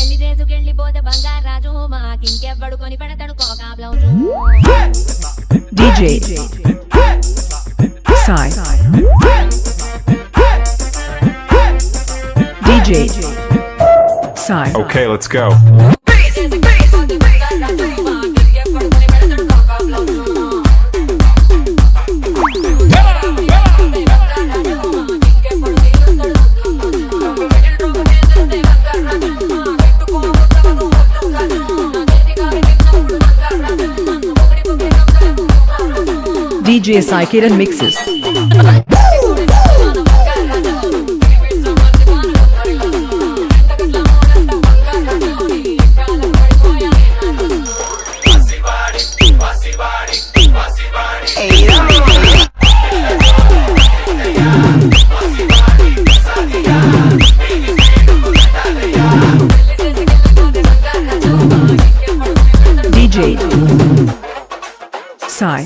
పెళ్లి చేసుకెళ్ళిపోతే బంగారాజు మాకింకెవ్వడు కొని పెడతాడు cocoa blouse DJ Sai DJ Sai Okay, let's go. DJ Sai Kiran mixes. DJ Sai